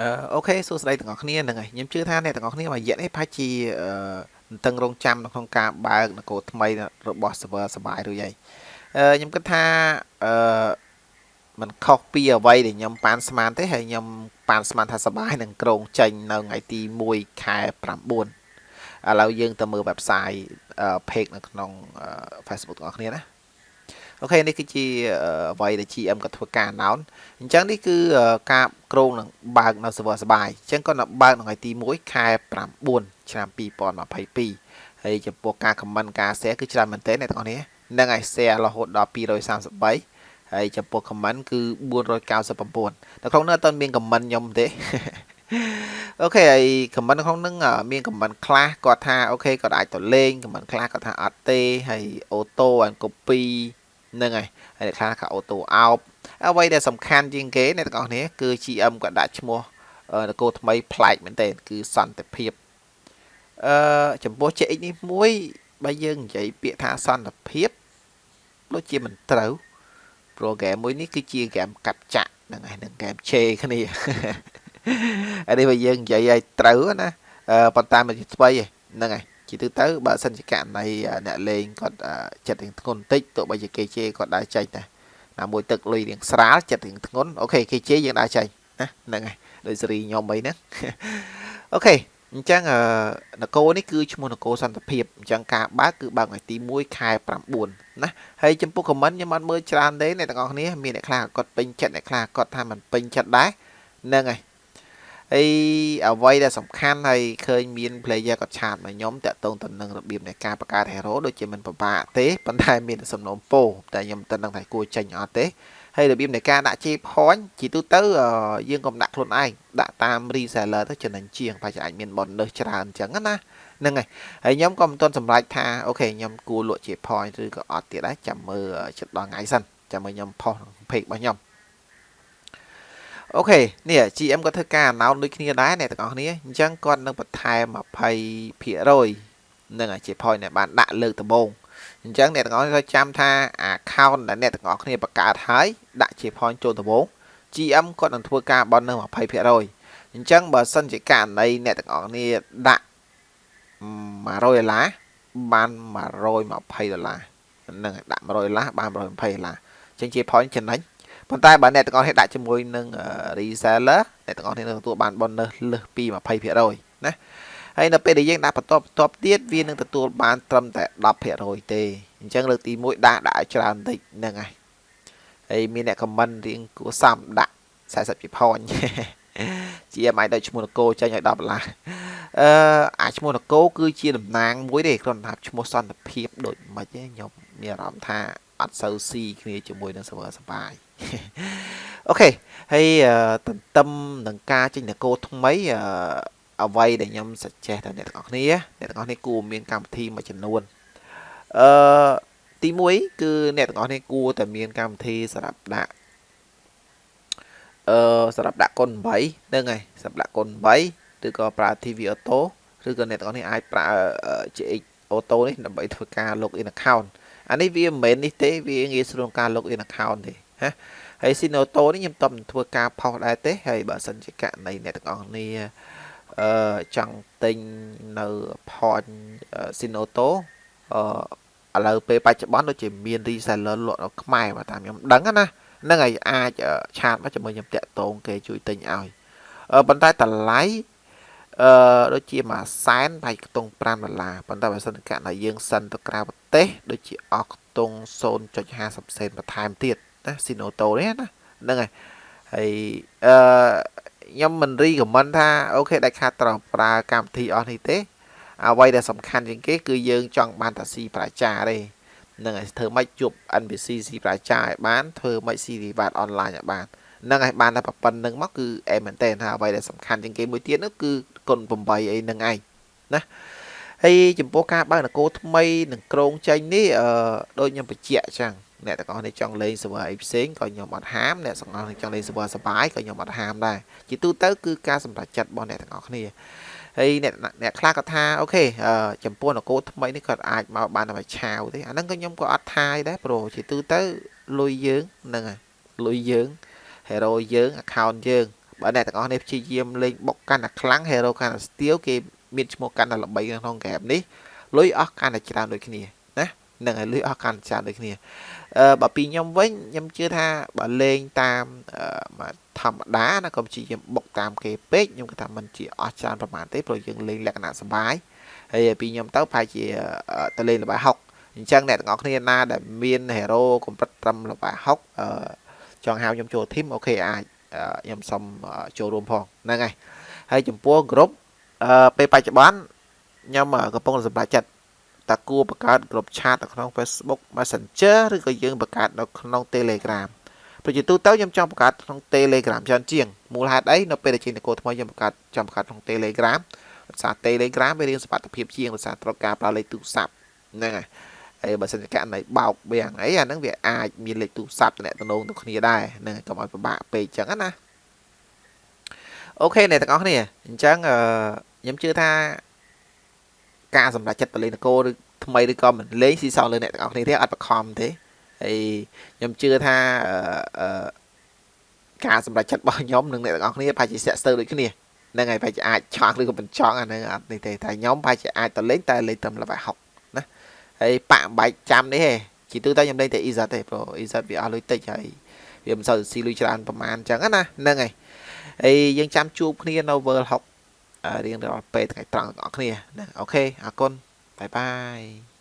អឺអូខេសួស្តីទាំងអស់គ្នាហ្នឹងហើយខ្ញុំជឿថាអ្នកទាំងអស់គ្នាមួយរយៈនេះប្រហែលជាអឺតឹងរងចាំនៅក្នុងការបើកនគរថ្មីរបស់ server សបាយរួចហើយអឺខ្ញុំគិតថាអឺมันខុសពីអ្វីដែលខ្ញុំប៉ានស្មានទេហើយខ្ញុំប៉ានស្មានថាសបាយនឹងក្រងចេញនៅថ្ងៃទី1ខែ9ឥឡូវយើងទៅមើល website page នៅក្នុង Facebook ទាំងអស់គ្នាណា អូខេនេះគឺជាអ្វីដែល GM ក៏ធ្វើការ announce អញ្ចឹងនេះគឺការក្រងនឹងបើកនៅ server សបាយអញ្ចឹងគាត់នឹងបើកនៅថ្ងៃទី1ខែ9ឆ្នាំ2022ហើយចំពោះការ comment ការ share គឺច្រើនមែនទែនអ្នកទាំងអស់នេះនឹងឲ្យ share រហូតដល់233ហើយចំពោះ comment គឺ499នៅក្នុងនោះអត់ទាន់មាន comment ខ្ញុំទេអូខេហើយ comment ក្នុងនឹងមាន comment ខ្លះគាត់ថាអូខេគាត់អាចទៅលេង comment ខ្លះគាត់ថាអត់ទេហើយ auto and copy ហ្នឹងហើយហើយអ្នកខ្លះថាអូតូអោបអ្វីដែលសំខាន់ជាងគេអ្នកទាំងអស់គ្នាគឺ GM គាត់ដាក់ឈ្មោះនគរថ្មីប្លែកមែនទែនគឺសន្តិភាពអឺចំពោះ CX នេះមួយបើយើងនិយាយពាក្យថាសន្តិភាពដូចជាមិនត្រូវ program មួយនេះគឺជា game កាត់ចាក់ហ្នឹងហើយនឹង game ឆេគ្នាអានេះបើយើងនិយាយឲ្យត្រូវណាប៉ុន្តែមិនស្បៃហ្នឹងហើយ ជាទូទៅបើសិនជាករណីអ្នកលេងគាត់ចិត្តរៀងធ្ងន់បន្តិចទោះបីជាគេជេរគាត់ដើរចេញដែរណាមួយទឹកលុយរៀងស្រាលចិត្តរៀងធ្ងន់អូខេគេជេរយើងដើរចេញណាហ្នឹងហើយដោយសេរីខ្ញុំអីហ្នឹងអូខេអញ្ចឹងនគរនេះគឺឈ្មោះនគរសន្តិភាពអញ្ចឹងការបើកគឺបើកថ្ងៃទី1ខែ9ណាហើយចំពោះខមមិនខ្ញុំអត់មើលច្រើនទេអ្នកទាំងអស់គ្នាមានអ្នកខ្លះគាត់ពេញចិត្តអ្នកខ្លះគាត់ថាមិនពេញចិត្តដែរហ្នឹងហើយ ហើយអ្វីដែលសំខាន់ហើយឃើញមាន player គាត់ឆាតមកខ្ញុំតាក់ទងទៅនឹងរបៀបនៃការបង្កើត hero ដូចជាមិនពិបាកទេប៉ុន្តែមានសំណុំពោតែខ្ញុំមិនដឹងថាគួរចេញអត់ទេហើយរបៀបនៃការដាក់ J point ជាទូទៅយើងកុំដាក់ខ្លួនឯងដាក់តាម reseller ទៅចំណេញជាងប្រហែលអាចមាន bonus ច្រើនអញ្ចឹងណាហ្នឹងហើយហើយខ្ញុំក៏មិនទាន់សម្រេចថាអូខេខ្ញុំគួរលក់ J point ឬក៏អត់ទៀតដែរចាំមើលចិត្តដល់ថ្ងៃសិនចាំមើលខ្ញុំផុស page របស់ខ្ញុំ អូខេនេះ GM គាត់ធ្វើការ announce ដូចគ្នាដែរអ្នកទាំងអស់គ្នាអញ្ចឹងគាត់នឹងបន្ថែម20%នឹងជា point ដែលបានដាក់លើកដំបូងអញ្ចឹងអ្នកទាំងអស់គ្នាចាំថា account ដែលអ្នកទាំងអស់គ្នាបង្កើតហើយដាក់ជា point ចូលដំបូង GM គាត់នឹងធ្វើការបន់នៅ20%អញ្ចឹងបើសិនជាករណីអ្នកទាំងអស់គ្នាដាក់100ដុល្លារបាន120ដុល្លារហ្នឹងដាក់100ដុល្លារបាន120ដុល្លារអញ្ចឹងជា point ចំណេញ ប៉ុន្តែបើអ្នកទាំងអស់គ្នាដាក់ជាមួយនឹង reseller អ្នកទាំងអស់គ្នានឹងទទួលបាន bonus លើសពី20%ណាហើយនៅពេលដែលយើងដាក់បន្ទាប់បន្ទាប់ទៀតវានឹងទទួលបានត្រឹមតែ10%ទេអញ្ចឹងលើកទី1ដាក់ដាក់ឲ្យច្រើនបន្តិចហ្នឹងហើយហើយមានអ្នក comment រៀងគួរសមដាក់40ពីផនជាមិនឲ្យឈ្មោះនគរចេញឲ្យ10ដុល្លារអឺអាឈ្មោះនគរគឺជាតំណាងមួយទេគ្រាន់តែឈ្មោះសន្តិភាពដូចមិនទេខ្ញុំមានអារម្មណ៍ថាអត់សូវស៊ីគ្នាជាមួយនឹង server សបាយអូខេហើយទន្ទឹមនឹងការចេញនគរថ្មីអ្វីដែលខ្ញុំ suggest ដល់អ្នកទាំងអស់គ្នាអ្នកទាំងអស់គ្នាគួរមានកម្មវិធីមួយចំនួនអឺទី1គឺអ្នកទាំងអស់គ្នាគួរតែមានកម្មវិធីសម្រាប់ដាក់អឺសម្រាប់ដាក់កុន8ហ្នឹងហើយសម្រាប់ដាក់កុន8ឬក៏ប្រើ TV auto ឬក៏អ្នកទាំងអស់គ្នាអាចប្រើ GX auto នេះដើម្បីធ្វើការ log in account អានេះវាមិនមែននេះទេវាងាយស្រួលការ log in account ទេណាហើយ Sinoto នេះខ្ញុំតបធ្វើការផុសដែរទេហើយបើសិនជាករណីអ្នកទាំងអស់គ្នាអឺចង់ទិញនៅ point Sinoto អឺឥឡូវពេលបច្ចុប្បន្នដូចជាមាន reseller លក់នៅខ្មែរបើតាមខ្ញុំដឹងណាហ្នឹងហើយអាចឆាតមកជាមួយខ្ញុំតាក់ទងគេជួយទិញឲ្យប៉ុន្តែតម្លៃ អឺដូចជាមួយសែនប្រហែលខ្ទង់5ដុល្លារប៉ុន្តែបើសិនករណីយើងសិនទៅក្រៅប្រទេសដូចជាអស់ខ្ទង់0.50សេនបន្ថែមទៀតណាស៊ីណូតូនេះណាហ្នឹងហើយហើយអឺខ្ញុំមិនរីខមមិនថាអូខេដាច់ខាតត្រូវប្រើកម្មវិធីអស់នេះទេអ្វីដែលសំខាន់ជាងគេគឺយើងចង់បានតាស៊ីប្រជាទេហ្នឹងហើយធ្វើម៉េចជួប NPC ស៊ីប្រជាឲ្យបានធ្វើម៉េចស៊ីវិបត្តិអនឡាញឲ្យបានហ្នឹងហើយបានតែប៉ុណ្្នឹងមកគឺអេមែនតើថាអ្វីដែលសំខាន់ជាងគេមួយទៀតនោះគឺ គុណ8អីហ្នឹងឯងណាហើយចំពោះការបើកនគរថ្មីនឹងក្រងចេញនេះអឺដូចខ្ញុំបញ្ជាក់អញ្ចឹងអ្នកទាំងអស់នេះចង់លេង server អីផ្សេងក៏ខ្ញុំអត់ហាមអ្នកទាំងអស់នេះចង់លេង server សបាយក៏ខ្ញុំអត់ហាមដែរជាទូទៅគឺការសម្រេចចិត្តរបស់អ្នកទាំងអស់គ្នាហើយអ្នកអ្នកខ្លះក៏ថាអូខេចំពោះនគរថ្មីនេះគាត់អាចមកបានតែឆាវទេអាហ្នឹងក៏ខ្ញុំក៏អត់ថាយដែរប្រូជាទូទៅលុយយើងហ្នឹងហើយលុយយើង hero យើង account យើង បបើអ្នកទាំងអស់គ្នាព្យាយាមលេងបុកកាន់តែខ្លាំង hero កាន់តែស្ទៀវគេមានឈ្មោះកាន់តែល្បីក្នុងហ្គេមនេះលុយអស់កាន់តែច្រើនដូចគ្នាណានឹងឲ្យលុយអស់កាន់តែច្រើនដូចគ្នាអឺបើពីខ្ញុំវិញខ្ញុំជឿថាបើលេងតាមធម្មតាណាក៏ព្យាយាមបុកតាមគេពេកខ្ញុំគិតថាมันជាអស់ច្រើនប្រហែលទេព្រោះយើងលេងលក្ខណៈសុបាយហើយពីខ្ញុំទៅប្រហែលជាទៅលេងល្បែ60អញ្ចឹងអ្នកទាំងអស់គ្នាណាដែលមាន hero កម្រិតត្រឹមល្បែ60អឺចង់ហៅខ្ញុំចូល team អូខេអាច ខ្ញុំសុំចូលរួមផងហ្នឹងហើយហើយចំពោះ group អឺពេលបច្ចុប្បន្នខ្ញុំកំពុងសម្រេចចិត្តតើគួរបង្កើត group chat នៅក្នុង Facebook Messenger ឬក៏យើងបង្កើតនៅក្នុង Telegram ប្រជាទូទៅខ្ញុំចង់បង្កើតក្នុង Telegram ច្រើនជាងមូលហេតុអីនៅពេលដែលចេញនគរថ្មីខ្ញុំបង្កើតចង់បង្កើតក្នុង Telegram ភាសា Telegram វារៀងសុខភាពជាងភាសាត្រូវការប្រើលេខទូរស័ព្ទហ្នឹងហើយ ហើយបើសិនជាករណីបោកវាងអីអាហ្នឹងវាអាចមានលេខទូរស័ព្ទតំណតំណងទៅគ្នាដែរហ្នឹងកុំឲ្យពិបាកពេកអញ្ចឹងណាអូខេអ្នកទាំងអស់គ្នាអញ្ចឹងខ្ញុំជឿថាការសម្រេចចិត្តទៅលេងនគរឬថ្មីឬក៏មិនលេងស៊ីសងលើអ្នកទាំងអស់គ្នាទេអត់បខំទេហើយខ្ញុំជឿថាអឺការសម្រេចចិត្តរបស់ខ្ញុំនិងអ្នកទាំងអស់គ្នាប្រហែលជាស្ទាក់ស្ទើរដូចគ្នាហ្នឹងហើយប្រហែលជាអាចឆក់ឬក៏មិនឆក់អាហ្នឹងអត់នេះទេតែខ្ញុំប្រហែលជាអាចទៅលេងតែលេងត្រឹម level 60ណា ហើយបាក់បែកចាំនេះទេជាទូទៅខ្ញុំលេងតែ Izat ទេព្រោះ Izat វាអស់លុយតិចហើយវាមិនសូវស៊ីលុយច្រើនប្រហែលអញ្ចឹងណាហ្នឹងហើយហើយយើងចាំជួបគ្នានៅ World 6រៀងរាល់ពេលថ្ងៃត្រង់ទាំងអស់គ្នាណាអូខេអរគុណបាយបាយ